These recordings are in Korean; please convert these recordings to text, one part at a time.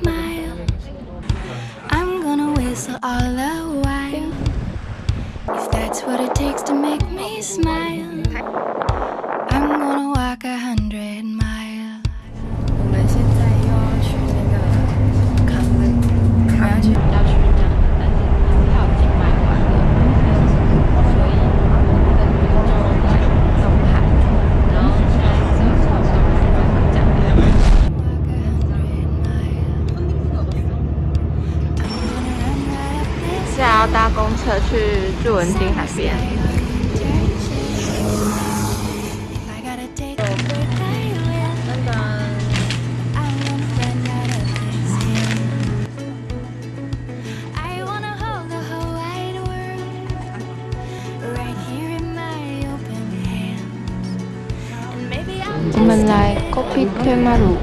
mile. I'm gonna whistle all the while. If that's what it takes to make me smile, 现在要搭公车去日文定海边我 gotta take over i t e m a r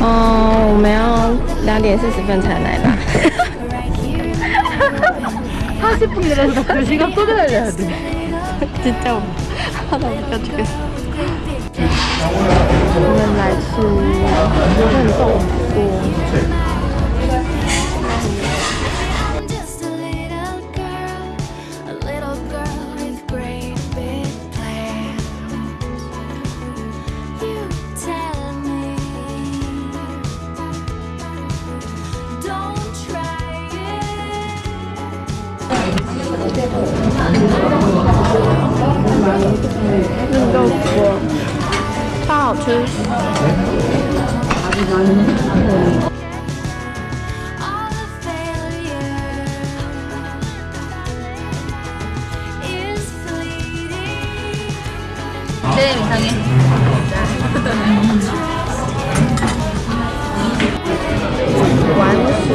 哦，我们要两点四十分才来吧。他是不给人的，可是他不给人的。真的，好了，不要这个。我们来吃油焖豆腐锅。 맛을 아주 나는 네, 이상해. 완수.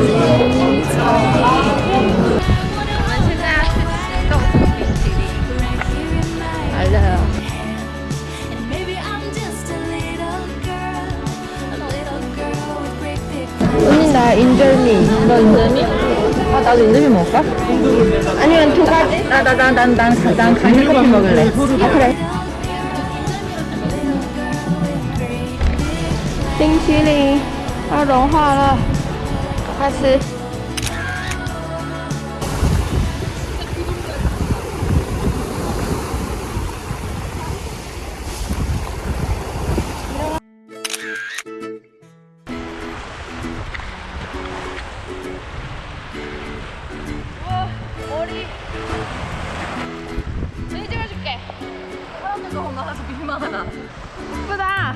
인절미. 너 인절미? 아 나도 인절미 먹을까? 아니면 두 가지? 나나난난난 강력 커피 먹을래. 아 그래. 冰淇淋要融化了，快吃。 사진 찍어줄게. 사람들 너무 많아서 민망하다 예쁘다